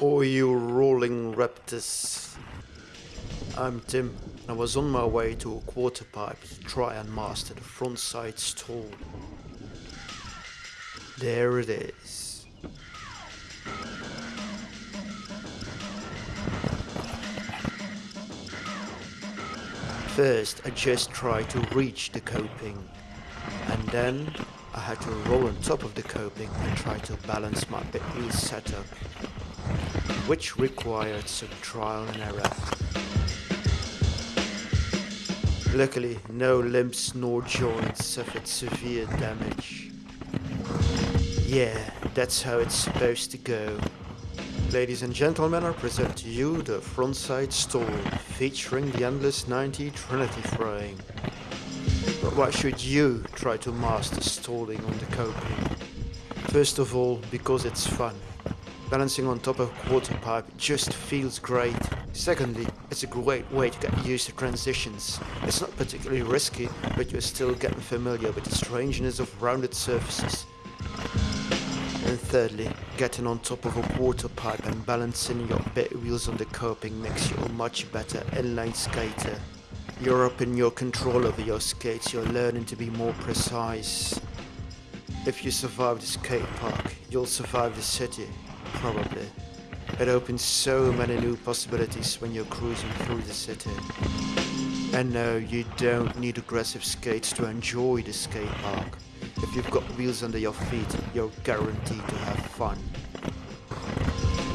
Oh, you rolling raptors. I'm Tim. I was on my way to a quarter pipe to try and master the front side stall. There it is. First, I just tried to reach the coping, and then I had to roll on top of the coping and try to balance my bit setup, which required some trial and error. Luckily, no limbs nor joints suffered severe damage. Yeah, that's how it's supposed to go. Ladies and gentlemen, I present to you the frontside stall featuring the Endless 90 Trinity frame. But why should you try to master stalling on the coping? First of all, because it's fun. Balancing on top of a quarter pipe just feels great. Secondly, it's a great way to get used to transitions. It's not particularly risky, but you're still getting familiar with the strangeness of rounded surfaces. And thirdly, getting on top of a quarter pipe and balancing your bit wheels on the coping makes you a much better inline skater. You're up in your control over your skates, you're learning to be more precise. If you survive the skate park, you'll survive the city, probably. It opens so many new possibilities when you're cruising through the city. And no, you don't need aggressive skates to enjoy the skate park. If you've got wheels under your feet, you're guaranteed to have fun.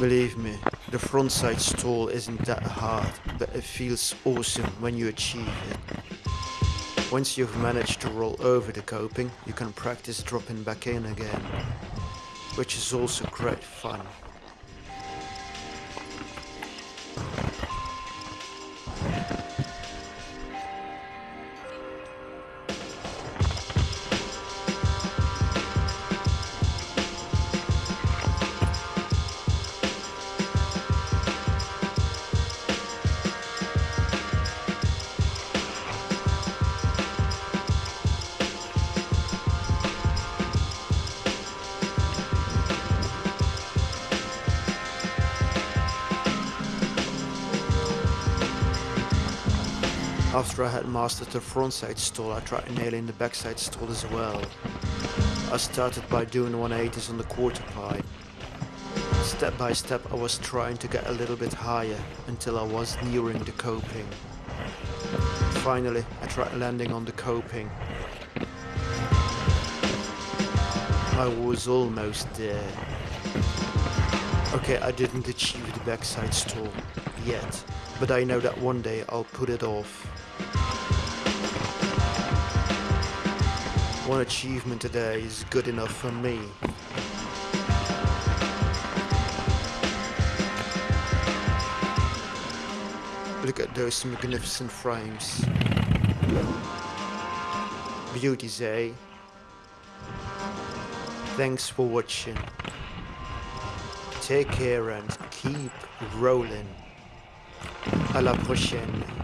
Believe me, the frontside stall isn't that hard, but it feels awesome when you achieve it. Once you've managed to roll over the coping, you can practice dropping back in again, which is also great fun. After I had mastered the frontside stall, I tried nailing the backside stall as well. I started by doing 180s on the quarter pipe. Step by step I was trying to get a little bit higher until I was nearing the coping. Finally, I tried landing on the coping. I was almost there. Okay, I didn't achieve the backside stall yet, but I know that one day I'll put it off. One achievement today is good enough for me. Look at those magnificent frames. Beauties, eh? Thanks for watching. Take care and keep rolling. À la prochaine.